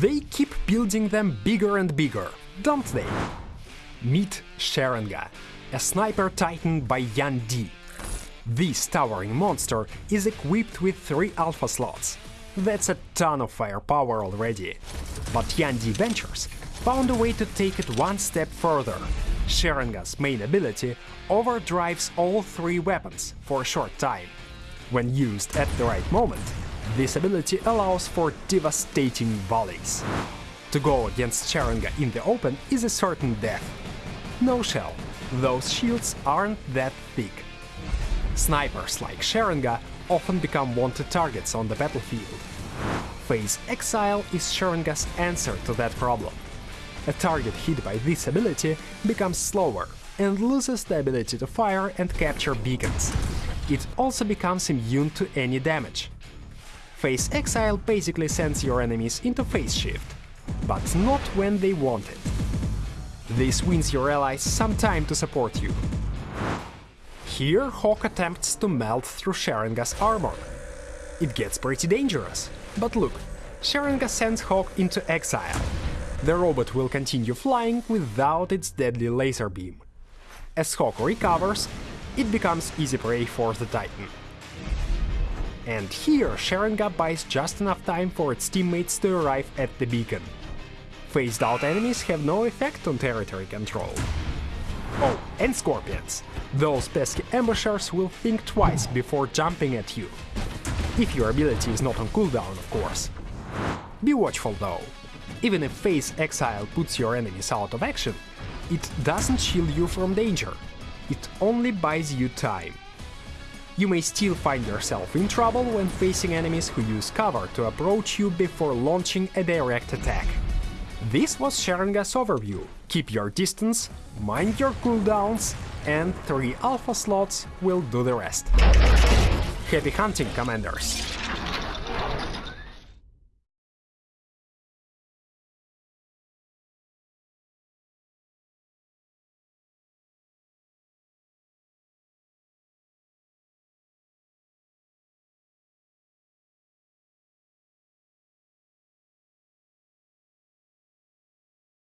They keep building them bigger and bigger, don't they? Meet Sharanga, a sniper titan by Yan Di. This towering monster is equipped with three alpha slots. That's a ton of firepower already. But Yan Di Ventures found a way to take it one step further. Sharanga's main ability overdrives all three weapons for a short time. When used at the right moment, this ability allows for devastating volleys. To go against Sharanga in the open is a certain death. No shell, those shields aren't that thick. Snipers like Sharanga often become wanted targets on the battlefield. Phase Exile is Sharanga's answer to that problem. A target hit by this ability becomes slower and loses the ability to fire and capture beacons. It also becomes immune to any damage. Phase Exile basically sends your enemies into phase shift, but not when they want it. This wins your allies some time to support you. Here Hawk attempts to melt through Sharanga's armor. It gets pretty dangerous, but look, Sharanga sends Hawk into exile. The robot will continue flying without its deadly laser beam. As Hawk recovers, it becomes easy prey for the Titan. And here Sharanga buys just enough time for its teammates to arrive at the beacon. Phased out enemies have no effect on territory control. Oh, and scorpions. Those pesky ambushers will think twice before jumping at you. If your ability is not on cooldown, of course. Be watchful though. Even if Phase Exile puts your enemies out of action, it doesn't shield you from danger. It only buys you time. You may still find yourself in trouble when facing enemies who use cover to approach you before launching a direct attack. This was Sharanga's overview. Keep your distance, mind your cooldowns, and 3 alpha slots will do the rest. Happy hunting, Commanders!